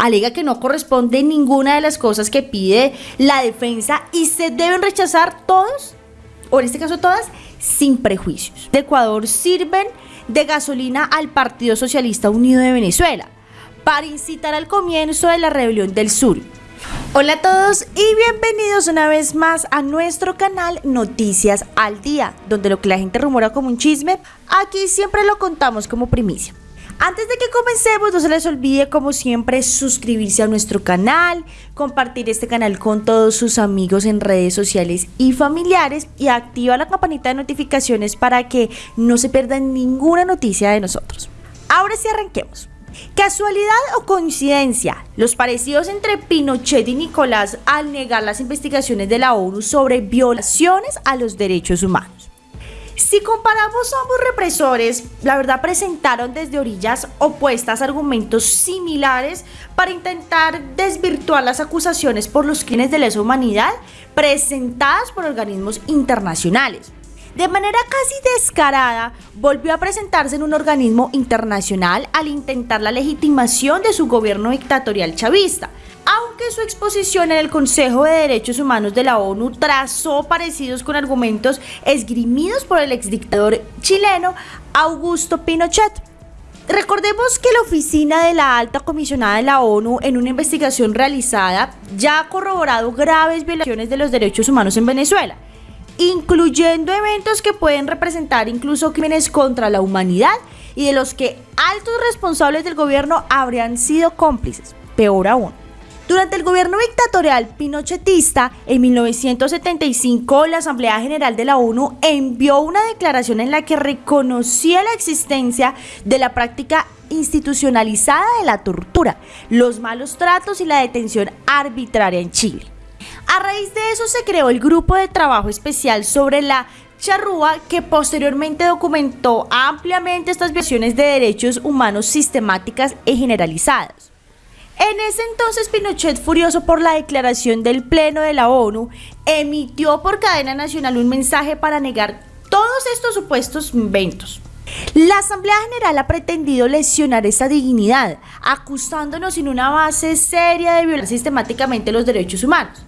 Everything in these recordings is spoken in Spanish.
Alega que no corresponde ninguna de las cosas que pide la defensa y se deben rechazar todos, o en este caso todas, sin prejuicios. De Ecuador sirven de gasolina al Partido Socialista Unido de Venezuela para incitar al comienzo de la rebelión del sur. Hola a todos y bienvenidos una vez más a nuestro canal Noticias al Día, donde lo que la gente rumora como un chisme, aquí siempre lo contamos como primicia. Antes de que comencemos, no se les olvide como siempre suscribirse a nuestro canal, compartir este canal con todos sus amigos en redes sociales y familiares y activa la campanita de notificaciones para que no se pierdan ninguna noticia de nosotros. Ahora sí arranquemos. Casualidad o coincidencia, los parecidos entre Pinochet y Nicolás al negar las investigaciones de la ONU sobre violaciones a los derechos humanos. Si comparamos ambos represores, la verdad presentaron desde orillas opuestas argumentos similares para intentar desvirtuar las acusaciones por los crímenes de lesa humanidad presentadas por organismos internacionales. De manera casi descarada, volvió a presentarse en un organismo internacional al intentar la legitimación de su gobierno dictatorial chavista, aunque su exposición en el Consejo de Derechos Humanos de la ONU trazó parecidos con argumentos esgrimidos por el exdictador chileno Augusto Pinochet. Recordemos que la oficina de la alta comisionada de la ONU en una investigación realizada ya ha corroborado graves violaciones de los derechos humanos en Venezuela, incluyendo eventos que pueden representar incluso crímenes contra la humanidad y de los que altos responsables del gobierno habrían sido cómplices. Peor aún. Durante el gobierno dictatorial pinochetista, en 1975, la Asamblea General de la ONU envió una declaración en la que reconocía la existencia de la práctica institucionalizada de la tortura, los malos tratos y la detención arbitraria en Chile. A raíz de eso se creó el Grupo de Trabajo Especial sobre la charrúa que posteriormente documentó ampliamente estas violaciones de derechos humanos sistemáticas y generalizadas. En ese entonces Pinochet, furioso por la declaración del Pleno de la ONU, emitió por cadena nacional un mensaje para negar todos estos supuestos inventos. La Asamblea General ha pretendido lesionar esa dignidad, acusándonos sin una base seria de violar sistemáticamente los derechos humanos.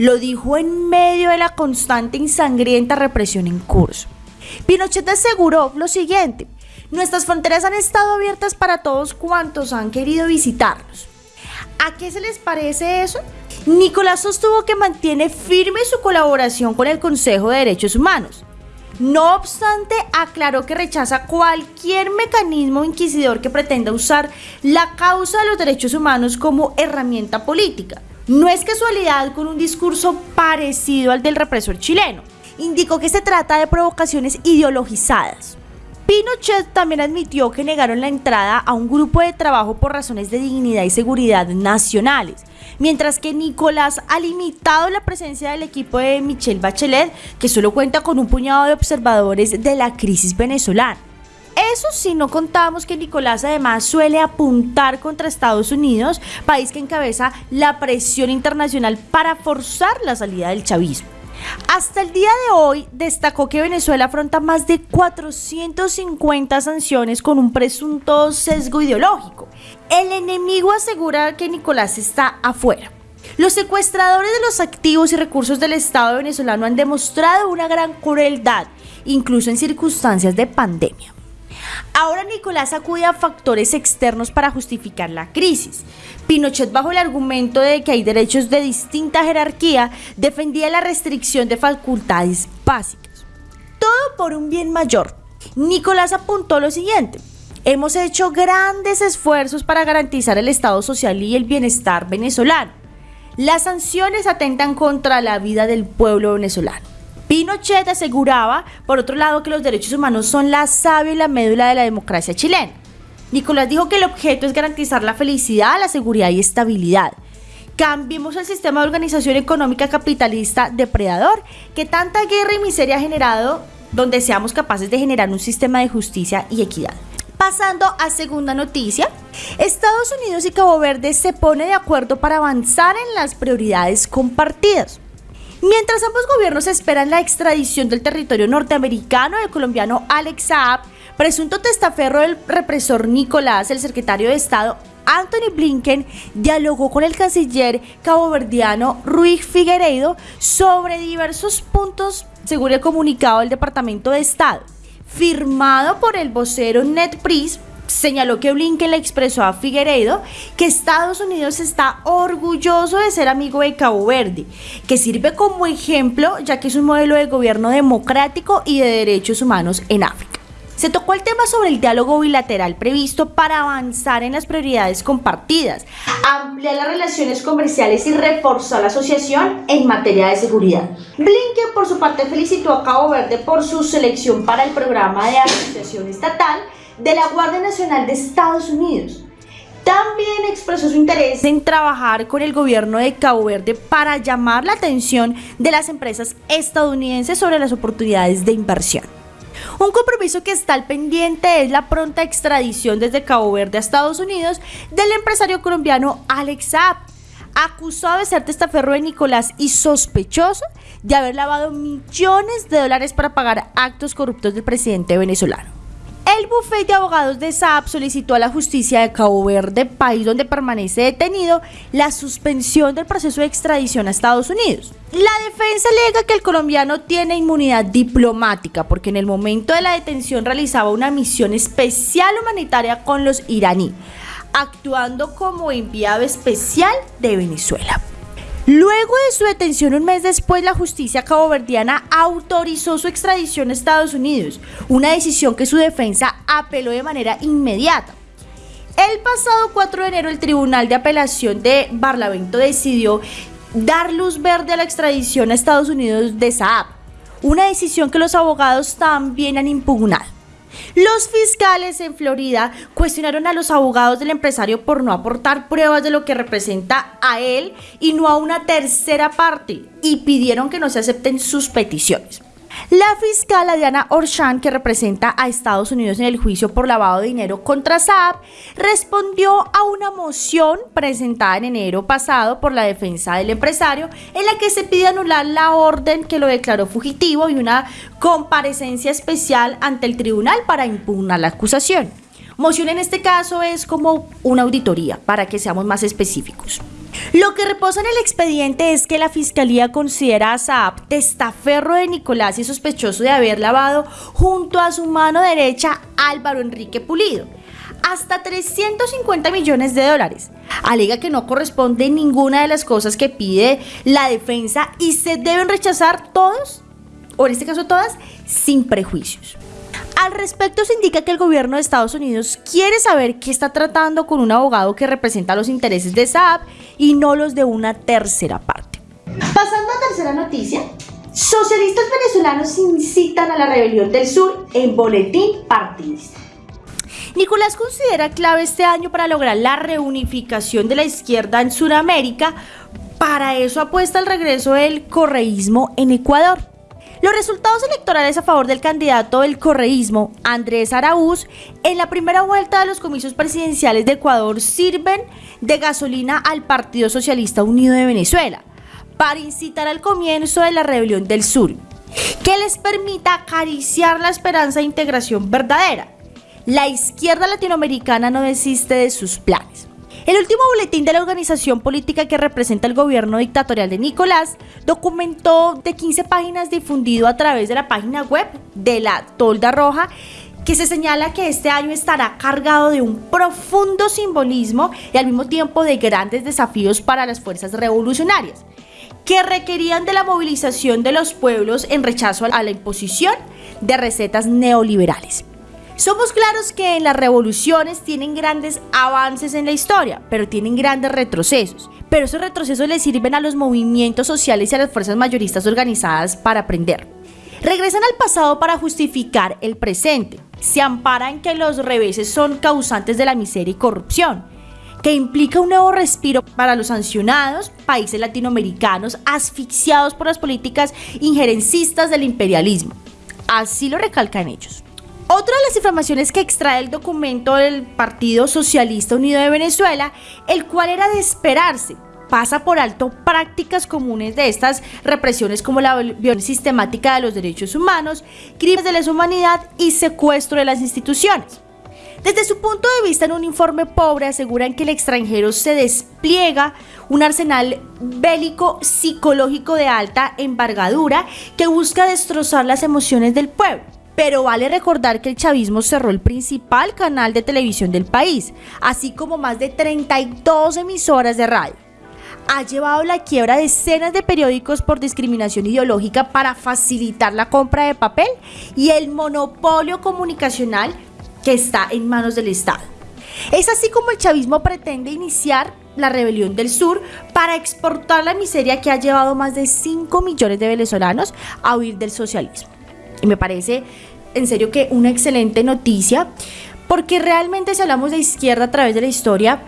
Lo dijo en medio de la constante y sangrienta represión en curso. Pinochet aseguró lo siguiente, nuestras fronteras han estado abiertas para todos cuantos han querido visitarnos. ¿A qué se les parece eso? Nicolás sostuvo que mantiene firme su colaboración con el Consejo de Derechos Humanos. No obstante, aclaró que rechaza cualquier mecanismo inquisidor que pretenda usar la causa de los derechos humanos como herramienta política. No es casualidad con un discurso parecido al del represor chileno. Indicó que se trata de provocaciones ideologizadas. Pinochet también admitió que negaron la entrada a un grupo de trabajo por razones de dignidad y seguridad nacionales, mientras que Nicolás ha limitado la presencia del equipo de Michelle Bachelet, que solo cuenta con un puñado de observadores de la crisis venezolana. Eso sí, no contamos que Nicolás además suele apuntar contra Estados Unidos, país que encabeza la presión internacional para forzar la salida del chavismo. Hasta el día de hoy destacó que Venezuela afronta más de 450 sanciones con un presunto sesgo ideológico. El enemigo asegura que Nicolás está afuera. Los secuestradores de los activos y recursos del Estado venezolano han demostrado una gran crueldad, incluso en circunstancias de pandemia. Ahora Nicolás acude a factores externos para justificar la crisis. Pinochet, bajo el argumento de que hay derechos de distinta jerarquía, defendía la restricción de facultades básicas. Todo por un bien mayor. Nicolás apuntó lo siguiente. Hemos hecho grandes esfuerzos para garantizar el Estado social y el bienestar venezolano. Las sanciones atentan contra la vida del pueblo venezolano. Pinochet aseguraba, por otro lado, que los derechos humanos son la savia y la médula de la democracia chilena. Nicolás dijo que el objeto es garantizar la felicidad, la seguridad y estabilidad. Cambiemos el sistema de organización económica capitalista depredador que tanta guerra y miseria ha generado, donde seamos capaces de generar un sistema de justicia y equidad. Pasando a segunda noticia, Estados Unidos y Cabo Verde se ponen de acuerdo para avanzar en las prioridades compartidas. Mientras ambos gobiernos esperan la extradición del territorio norteamericano del colombiano Alex Saab, presunto testaferro del represor Nicolás, el secretario de Estado Anthony Blinken dialogó con el canciller caboverdiano Ruiz Figueiredo sobre diversos puntos según el comunicado del Departamento de Estado. Firmado por el vocero Ned Price, señaló que Blinken le expresó a Figueiredo que Estados Unidos está orgulloso de ser amigo de Cabo Verde, que sirve como ejemplo ya que es un modelo de gobierno democrático y de derechos humanos en África. Se tocó el tema sobre el diálogo bilateral previsto para avanzar en las prioridades compartidas, ampliar las relaciones comerciales y reforzar la asociación en materia de seguridad. Blinken, por su parte, felicitó a Cabo Verde por su selección para el programa de asociación estatal de la Guardia Nacional de Estados Unidos. También expresó su interés en trabajar con el gobierno de Cabo Verde para llamar la atención de las empresas estadounidenses sobre las oportunidades de inversión. Un compromiso que está al pendiente es la pronta extradición desde Cabo Verde a Estados Unidos del empresario colombiano Alex Saab, acusado de ser testaferro de Nicolás y sospechoso de haber lavado millones de dólares para pagar actos corruptos del presidente venezolano. El bufete de abogados de Saab solicitó a la justicia de Cabo Verde, país donde permanece detenido, la suspensión del proceso de extradición a Estados Unidos. La defensa alega que el colombiano tiene inmunidad diplomática porque en el momento de la detención realizaba una misión especial humanitaria con los iraní, actuando como enviado especial de Venezuela. Luego de su detención un mes después, la justicia caboverdiana autorizó su extradición a Estados Unidos, una decisión que su defensa apeló de manera inmediata. El pasado 4 de enero el Tribunal de Apelación de Barlavento decidió dar luz verde a la extradición a Estados Unidos de Saab, una decisión que los abogados también han impugnado. Los fiscales en Florida cuestionaron a los abogados del empresario por no aportar pruebas de lo que representa a él y no a una tercera parte y pidieron que no se acepten sus peticiones. La fiscal Diana Orshan, que representa a Estados Unidos en el juicio por lavado de dinero contra Saab, respondió a una moción presentada en enero pasado por la defensa del empresario en la que se pide anular la orden que lo declaró fugitivo y una comparecencia especial ante el tribunal para impugnar la acusación. Moción en este caso es como una auditoría, para que seamos más específicos. Lo que reposa en el expediente es que la fiscalía considera a Saab testaferro de Nicolás y sospechoso de haber lavado junto a su mano derecha Álvaro Enrique Pulido hasta 350 millones de dólares. Alega que no corresponde ninguna de las cosas que pide la defensa y se deben rechazar todos, o en este caso todas, sin prejuicios. Al respecto se indica que el gobierno de Estados Unidos quiere saber qué está tratando con un abogado que representa los intereses de Saab y no los de una tercera parte. Pasando a tercera noticia, socialistas venezolanos incitan a la rebelión del sur en boletín partidista. Nicolás considera clave este año para lograr la reunificación de la izquierda en Sudamérica. Para eso apuesta el regreso del correísmo en Ecuador. Los resultados electorales a favor del candidato del correísmo, Andrés Araúz, en la primera vuelta de los comicios presidenciales de Ecuador sirven de gasolina al Partido Socialista Unido de Venezuela para incitar al comienzo de la rebelión del sur, que les permita acariciar la esperanza de integración verdadera. La izquierda latinoamericana no desiste de sus planes. El último boletín de la organización política que representa el gobierno dictatorial de Nicolás documentó de 15 páginas difundido a través de la página web de la Tolda Roja que se señala que este año estará cargado de un profundo simbolismo y al mismo tiempo de grandes desafíos para las fuerzas revolucionarias, que requerían de la movilización de los pueblos en rechazo a la imposición de recetas neoliberales. Somos claros que en las revoluciones tienen grandes avances en la historia, pero tienen grandes retrocesos. Pero esos retrocesos les sirven a los movimientos sociales y a las fuerzas mayoristas organizadas para aprender. Regresan al pasado para justificar el presente. Se amparan que los reveses son causantes de la miseria y corrupción que implica un nuevo respiro para los sancionados países latinoamericanos asfixiados por las políticas injerencistas del imperialismo. Así lo recalcan ellos. Otra de las informaciones que extrae el documento del Partido Socialista Unido de Venezuela, el cual era de esperarse, pasa por alto prácticas comunes de estas represiones como la violación sistemática de los derechos humanos, crímenes de lesa humanidad y secuestro de las instituciones. Desde su punto de vista, en un informe pobre aseguran que el extranjero se despliega un arsenal bélico psicológico de alta envergadura que busca destrozar las emociones del pueblo. Pero vale recordar que el chavismo cerró el principal canal de televisión del país, así como más de 32 emisoras de radio. Ha llevado la quiebra de decenas de periódicos por discriminación ideológica para facilitar la compra de papel y el monopolio comunicacional que está en manos del Estado. Es así como el chavismo pretende iniciar la rebelión del sur para exportar la miseria que ha llevado más de 5 millones de venezolanos a huir del socialismo. Y me parece en serio que una excelente noticia, porque realmente si hablamos de izquierda a través de la historia,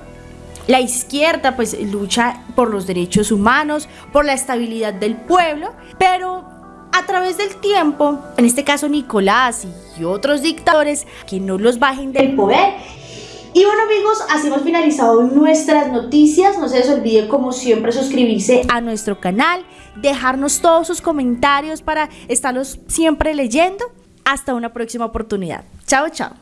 la izquierda pues lucha por los derechos humanos, por la estabilidad del pueblo, pero a través del tiempo, en este caso Nicolás y otros dictadores, que no los bajen del poder. Y bueno amigos, así hemos finalizado nuestras noticias. No se les olvide como siempre suscribirse a nuestro canal, dejarnos todos sus comentarios para estarlos siempre leyendo. Hasta una próxima oportunidad. Chao, chao.